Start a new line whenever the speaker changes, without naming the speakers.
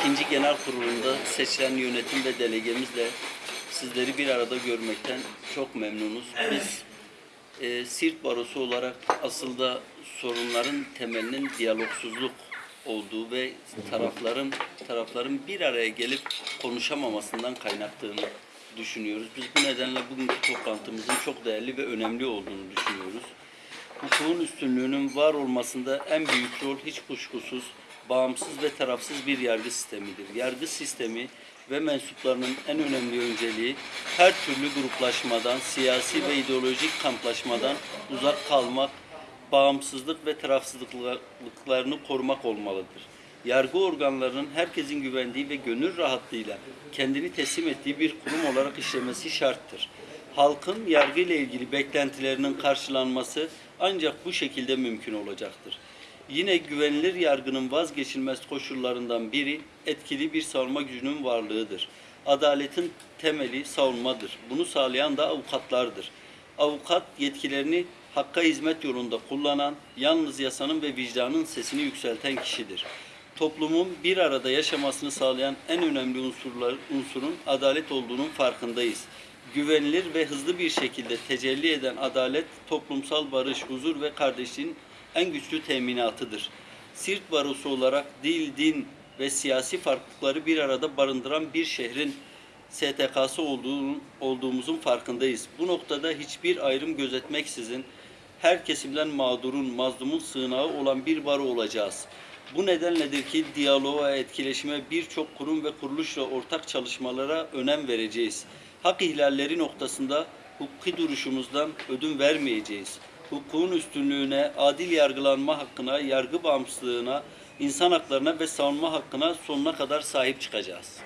ikinci genel kurulunda seçilen yönetim ve delegemizle sizleri bir arada görmekten çok memnunuz. Biz e, Siirt Barosu olarak aslında sorunların temelinin diyalogsuzluk olduğu ve tarafların tarafların bir araya gelip konuşamamasından kaynaklandığını düşünüyoruz. Biz bu nedenle bugünkü toplantımızın çok değerli ve önemli olduğunu düşünüyoruz. Hukukun üstünlüğünün var olmasında en büyük rol hiç kuşkusuz bağımsız ve tarafsız bir yargı sistemidir. Yargı sistemi ve mensuplarının en önemli önceliği her türlü gruplaşmadan, siyasi ve ideolojik kamplaşmadan uzak kalmak, bağımsızlık ve tarafsızlıklarını korumak olmalıdır. Yargı organlarının herkesin güvendiği ve gönül rahatlığıyla kendini teslim ettiği bir kurum olarak işlemesi şarttır. Halkın yargı ile ilgili beklentilerinin karşılanması ancak bu şekilde mümkün olacaktır. Yine güvenilir yargının vazgeçilmez koşullarından biri etkili bir savunma gücünün varlığıdır. Adaletin temeli savunmadır. Bunu sağlayan da avukatlardır. Avukat yetkilerini hakka hizmet yolunda kullanan, yalnız yasanın ve vicdanın sesini yükselten kişidir. Toplumun bir arada yaşamasını sağlayan en önemli unsurlar, unsurun adalet olduğunun farkındayız. Güvenilir ve hızlı bir şekilde tecelli eden adalet, toplumsal barış, huzur ve kardeşliğin en güçlü teminatıdır. Siirt Barosu olarak dil, din ve siyasi farklılıkları bir arada barındıran bir şehrin STK'sı olduğumuzun farkındayız. Bu noktada hiçbir ayrım gözetmeksizin her kesimden mağdurun, mazlumun sığınağı olan bir baro olacağız. Bu nedenledir ki diyaloğa, etkileşime birçok kurum ve kuruluşla ortak çalışmalara önem vereceğiz. Hak ihlalleri noktasında hukuki duruşumuzdan ödün vermeyeceğiz. Hukukun üstünlüğüne, adil yargılanma hakkına, yargı bağımsızlığına, insan haklarına ve savunma hakkına sonuna kadar sahip çıkacağız.